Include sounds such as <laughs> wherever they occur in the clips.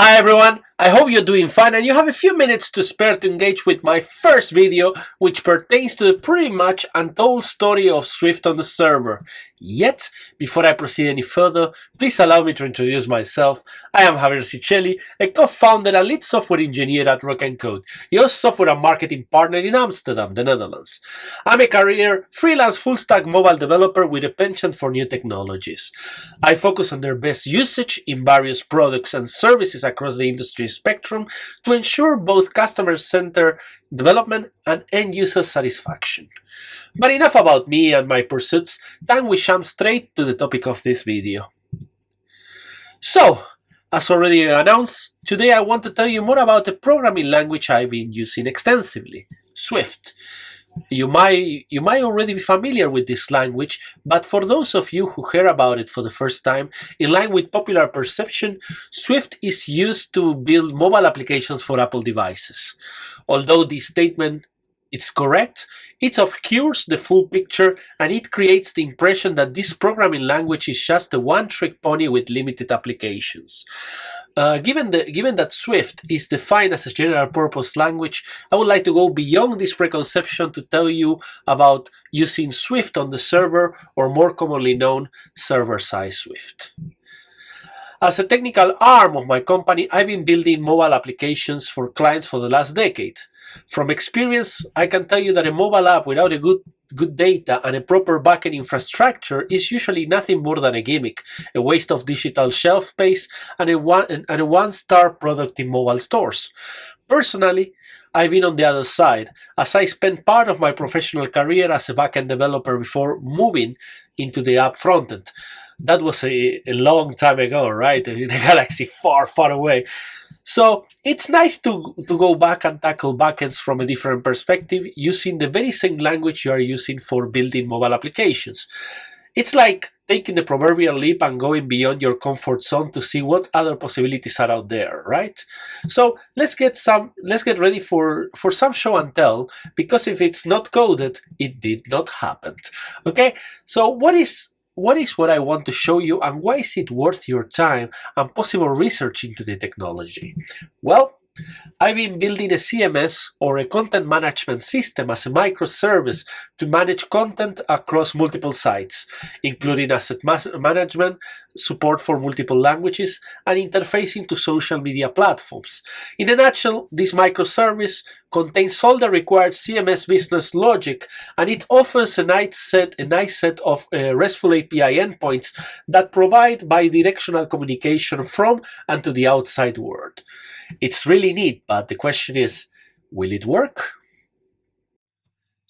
Hi everyone, I hope you're doing fine and you have a few minutes to spare to engage with my first video which pertains to the pretty much untold story of Swift on the server. Yet, before I proceed any further, please allow me to introduce myself. I am Javier Cicchelli, a co-founder and lead software engineer at Rock and Code, your software and marketing partner in Amsterdam, the Netherlands. I'm a career freelance full-stack mobile developer with a penchant for new technologies. I focus on their best usage in various products and services across the industry spectrum to ensure both customer-centered development and end-user satisfaction. But enough about me and my pursuits, time we jump straight to the topic of this video. So, as already announced, today I want to tell you more about the programming language I've been using extensively, Swift. You might, you might already be familiar with this language, but for those of you who hear about it for the first time, in line with popular perception, Swift is used to build mobile applications for Apple devices. Although this statement is correct, it obscures the full picture and it creates the impression that this programming language is just a one-trick pony with limited applications. Uh, given, the, given that Swift is defined as a general-purpose language, I would like to go beyond this preconception to tell you about using Swift on the server, or more commonly known, server-side Swift. As a technical arm of my company, I've been building mobile applications for clients for the last decade. From experience, I can tell you that a mobile app without a good good data and a proper backend infrastructure is usually nothing more than a gimmick, a waste of digital shelf space, and a one and a one-star product in mobile stores. Personally, I've been on the other side, as I spent part of my professional career as a backend developer before moving into the app frontend. That was a, a long time ago, right? <laughs> In a galaxy far, far away. So it's nice to, to go back and tackle backends from a different perspective using the very same language you are using for building mobile applications. It's like taking the proverbial leap and going beyond your comfort zone to see what other possibilities are out there, right? So let's get some let's get ready for for some show and tell because if it's not coded, it did not happen. Okay? So what is what is what I want to show you and why is it worth your time and possible research into the technology? Well, I've been building a CMS or a content management system as a microservice to manage content across multiple sites, including asset ma management, support for multiple languages, and interfacing to social media platforms. In a nutshell, this microservice contains all the required CMS business logic, and it offers a nice set, a nice set of uh, RESTful API endpoints that provide bidirectional communication from and to the outside world. It's really neat, but the question is, will it work?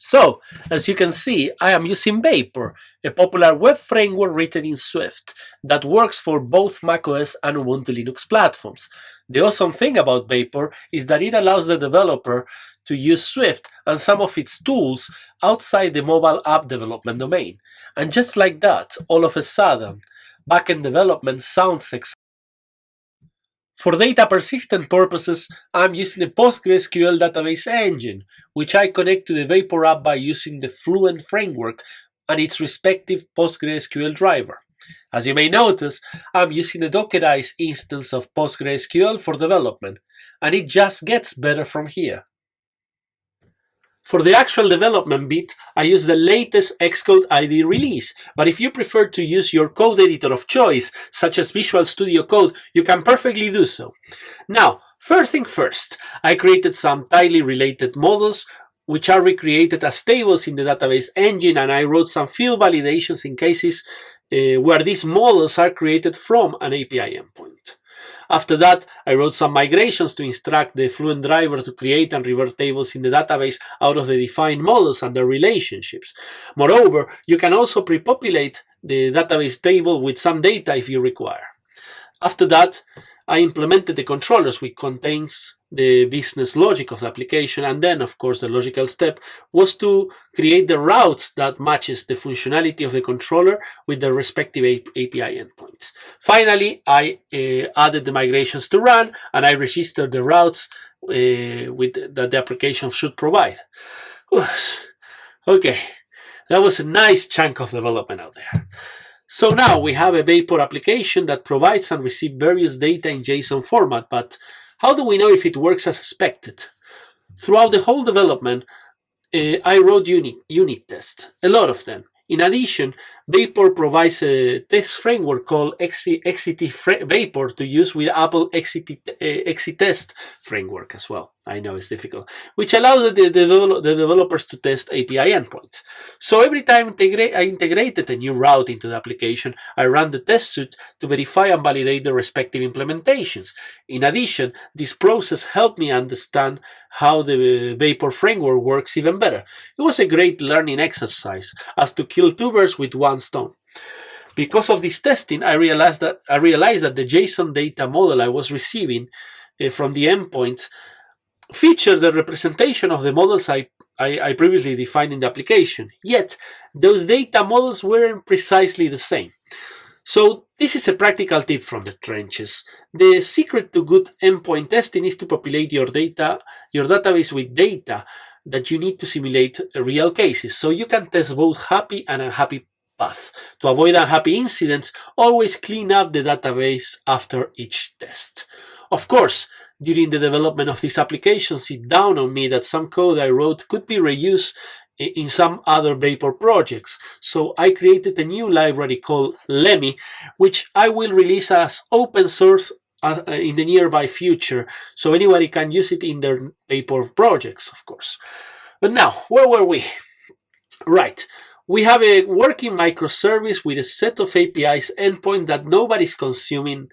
So, as you can see, I am using Vapor, a popular web framework written in Swift that works for both macOS and Ubuntu Linux platforms. The awesome thing about Vapor is that it allows the developer to use Swift and some of its tools outside the mobile app development domain. And just like that, all of a sudden, backend development sounds exciting. For data persistent purposes, I'm using a PostgreSQL database engine, which I connect to the Vapor app by using the Fluent framework and its respective PostgreSQL driver. As you may notice, I'm using a Dockerized instance of PostgreSQL for development, and it just gets better from here. For the actual development bit, I use the latest Xcode ID release, but if you prefer to use your code editor of choice, such as Visual Studio Code, you can perfectly do so. Now, first thing first, I created some tightly related models which are recreated as tables in the database engine and I wrote some field validations in cases uh, where these models are created from an API endpoint. After that, I wrote some migrations to instruct the Fluent driver to create and revert tables in the database out of the defined models and their relationships. Moreover, you can also pre-populate the database table with some data if you require. After that, I implemented the controllers which contains the business logic of the application and then of course the logical step was to create the routes that matches the functionality of the controller with the respective API endpoints. Finally, I uh, added the migrations to run and I registered the routes uh, with that the application should provide. okay, that was a nice chunk of development out there. So now we have a Vapor application that provides and receives various data in JSON format, but how do we know if it works as expected? Throughout the whole development, uh, I wrote unit, unit tests, a lot of them. In addition, Vapor provides a test framework called XCT Vapor to use with Apple XCT, uh, XCTest framework as well. I know it's difficult, which allows the, the, the developers to test API endpoints. So every time I integrated a new route into the application, I ran the test suite to verify and validate the respective implementations. In addition, this process helped me understand how the Vapor framework works even better. It was a great learning exercise as to kill two birds with one stone. Because of this testing, I realized that I realized that the JSON data model I was receiving uh, from the endpoints featured the representation of the models I, I, I previously defined in the application. Yet, those data models weren't precisely the same. So this is a practical tip from the trenches. The secret to good endpoint testing is to populate your data, your database with data that you need to simulate real cases. So you can test both happy and unhappy path. To avoid unhappy incidents, always clean up the database after each test. Of course, during the development of this application it dawned on me that some code I wrote could be reused in some other Vapor projects. So I created a new library called Lemmy, which I will release as open source uh, in the nearby future, so anybody can use it in their Vapor projects, of course. But now, where were we? Right, we have a working microservice with a set of APIs endpoint that nobody's consuming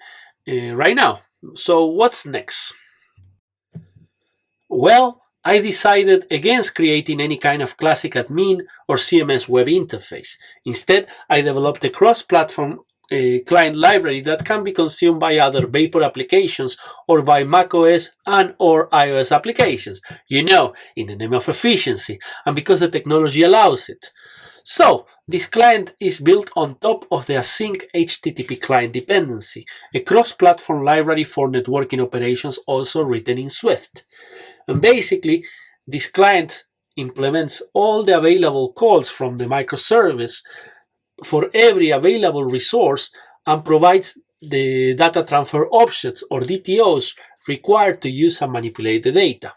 uh, right now. So what's next? Well, I decided against creating any kind of classic admin or CMS web interface. Instead, I developed a cross-platform uh, client library that can be consumed by other Vapor applications or by macOS and or iOS applications. You know, in the name of efficiency and because the technology allows it. So, this client is built on top of the async HTTP client dependency, a cross-platform library for networking operations also written in Swift. And basically, this client implements all the available calls from the microservice for every available resource and provides the data transfer objects or DTOs required to use and manipulate the data.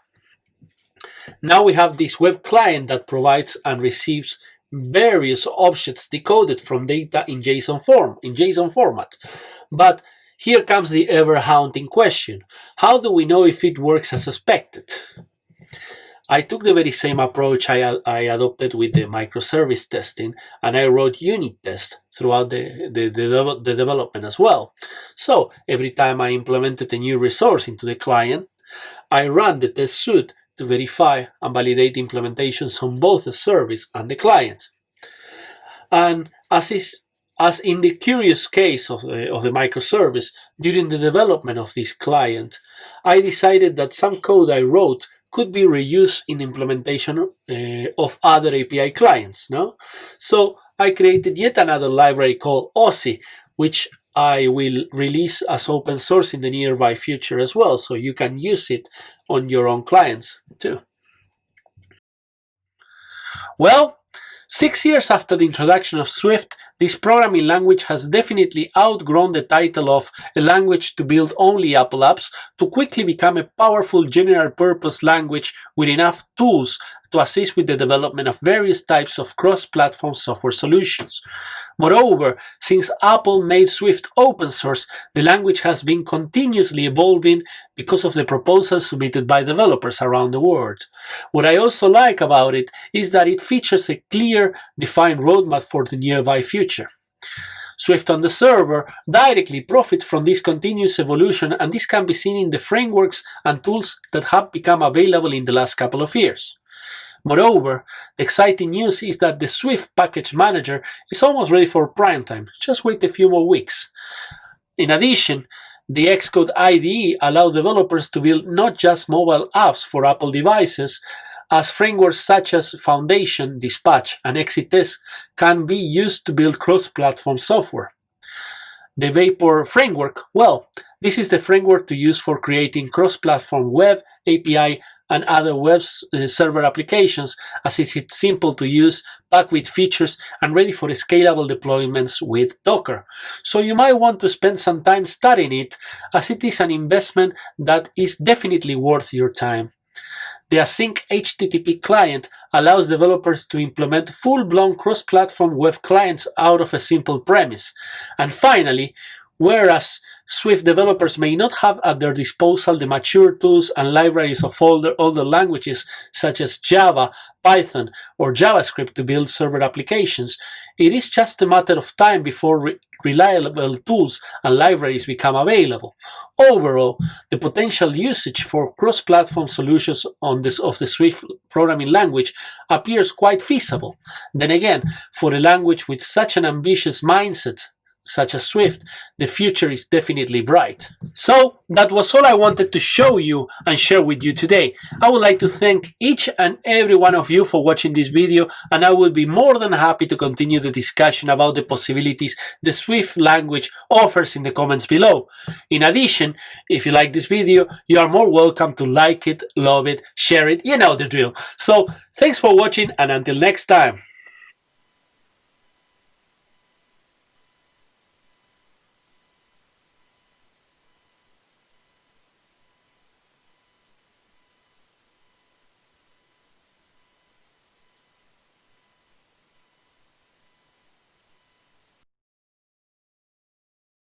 Now we have this web client that provides and receives various objects decoded from data in JSON form, in JSON format. But here comes the ever haunting question. How do we know if it works as expected? I took the very same approach I, I adopted with the microservice testing and I wrote unit tests throughout the, the, the, the development as well. So every time I implemented a new resource into the client, I ran the test suite to verify and validate implementations on both the service and the client. And as is as in the curious case of the, of the microservice, during the development of this client, I decided that some code I wrote could be reused in implementation uh, of other API clients. No? So I created yet another library called Aussie, which I will release as open source in the nearby future as well, so you can use it on your own clients too. Well, six years after the introduction of Swift, this programming language has definitely outgrown the title of a language to build only Apple apps to quickly become a powerful general purpose language with enough tools to assist with the development of various types of cross-platform software solutions. Moreover, since Apple made Swift open source, the language has been continuously evolving because of the proposals submitted by developers around the world. What I also like about it is that it features a clear, defined roadmap for the nearby future. Swift on the server directly profits from this continuous evolution and this can be seen in the frameworks and tools that have become available in the last couple of years. Moreover, the exciting news is that the Swift Package Manager is almost ready for prime time. Just wait a few more weeks. In addition, the Xcode IDE allows developers to build not just mobile apps for Apple devices, as frameworks such as Foundation, Dispatch, and XCTest can be used to build cross-platform software. The Vapor framework, well, this is the framework to use for creating cross-platform web, API, and other web uh, server applications as it's simple to use, packed with features, and ready for scalable deployments with Docker. So you might want to spend some time studying it as it is an investment that is definitely worth your time. The Async HTTP client allows developers to implement full-blown cross-platform web clients out of a simple premise. And finally, whereas Swift developers may not have at their disposal the mature tools and libraries of older, older languages such as Java, Python, or JavaScript to build server applications. It is just a matter of time before re reliable tools and libraries become available. Overall, the potential usage for cross-platform solutions on this, of the Swift programming language appears quite feasible. Then again, for a language with such an ambitious mindset such as Swift, the future is definitely bright. So that was all I wanted to show you and share with you today. I would like to thank each and every one of you for watching this video and I will be more than happy to continue the discussion about the possibilities the Swift language offers in the comments below. In addition, if you like this video, you are more welcome to like it, love it, share it, you know the drill. So thanks for watching and until next time.